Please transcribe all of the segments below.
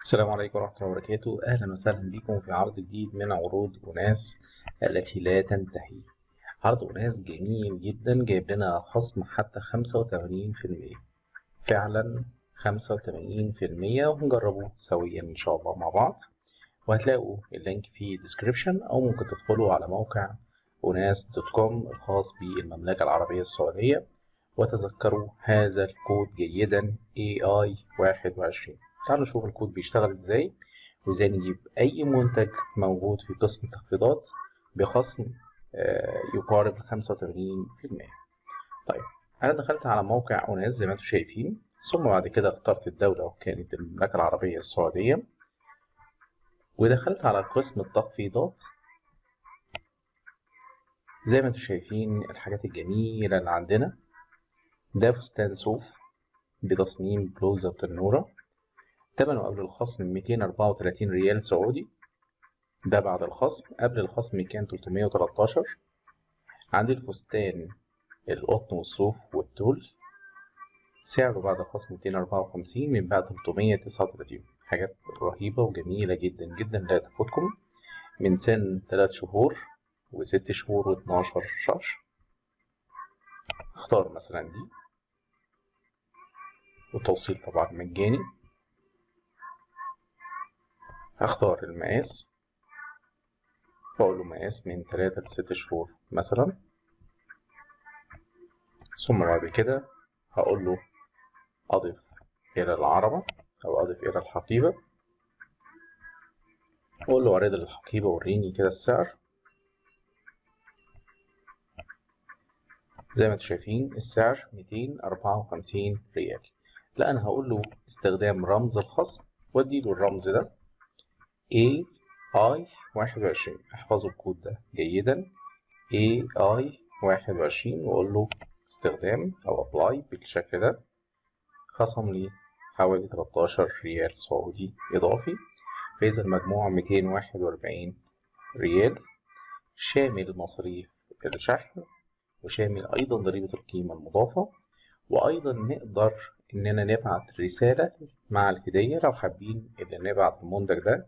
السلام عليكم ورحمة الله وبركاته. أهلا وسهلا بكم في عرض جديد من عروض أناس التي لا تنتهي. عرض أناس جميل جدا جايب لنا خصم حتى خمسة وتمانين في المية. فعلا خمسة وتمانين في المية. وهنجربه سويا إن شاء الله مع بعض. وهتلاقوا اللينك في description أو ممكن تدخلوا على موقع أناس dot com الخاص بالمملكة العربية السعودية وتذكروا هذا الكود جيدا AI واحد وعشرين. تعالوا نشوف الكود بيشتغل إزاي وإزاي نجيب أي منتج موجود في قسم التخفيضات بخصم يقارب وتمانين في المية. طيب أنا دخلت على موقع أوناس زي ما أنتم شايفين ثم بعد كده اخترت الدولة وكانت المملكة العربية السعودية ودخلت على قسم التخفيضات. زي ما أنتم شايفين الحاجات الجميلة اللي عندنا ده فستان صوف بتصميم بلوزة وتنورة تمنه قبل الخصم 234 ريال سعودي. ده بعد الخصم. قبل الخصم كان 313 عندي الفستان القطن والصوف والتول. سعره بعد الخصم 254 من بعد 339 حاجات رهيبة وجميلة جدا جدا لا تفوتكم. من سن 3 شهور و6 شهور و12 شهر. اختار مثلا دي. والتوصيل طبعا مجاني. هختار المقاس. واقول له مقاس من تلاتة لست شهور مثلا. ثم بعد كده هقول له أضف إلى العربة أو أضف إلى الحقيبة. أقول له عرض الحقيبة وريني كده السعر. زي ما أنتم شايفين السعر ميتين أربعة وخمسين ريال. لا أنا هقول له استخدام رمز الخصم. واديله الرمز ده. I واحد وعشرين. احفظوا الكود ده جيدا. I واحد وعشرين وأقول له استخدام أو apply بالشكل ده. خصم لي حوالي 13 ريال سعودي إضافي. فإذا المجموع 241 ريال. شامل مصاريف الشحن وشامل أيضا ضريبة القيمة المضافة. وأيضا نقدر إننا نبعت رسالة مع الهدية لو حابين إن نبعت المنتج ده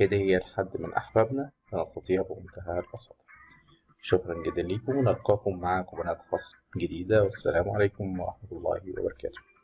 هدية لحد من أحبابنا فنستطيع بمنتهى البساطة. شكرا جدا لكم ونلقاكم مع كوبونات خصم جديدة والسلام عليكم ورحمة الله وبركاته.